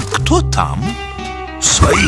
Кто там? Свои